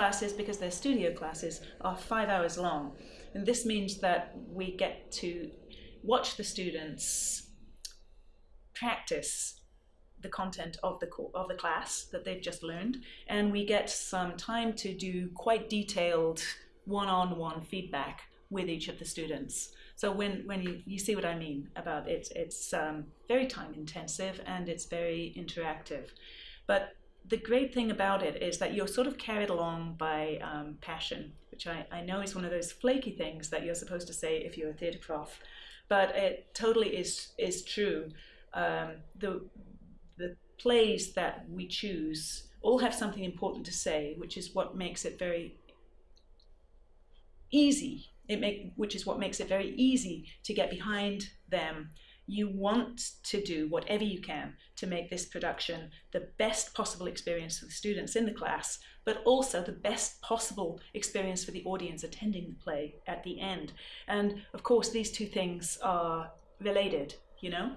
classes, because they're studio classes, are five hours long. And this means that we get to watch the students practice the content of the of the class that they've just learned, and we get some time to do quite detailed one-on-one -on -one feedback with each of the students. So when, when you, you see what I mean about it, it's um, very time intensive and it's very interactive. But the great thing about it is that you're sort of carried along by um, passion, which I, I know is one of those flaky things that you're supposed to say if you're a theatre prof, but it totally is, is true. Um, the, the plays that we choose all have something important to say, which is what makes it very easy it make, which is what makes it very easy to get behind them. You want to do whatever you can to make this production the best possible experience for the students in the class, but also the best possible experience for the audience attending the play at the end. And of course, these two things are related, you know?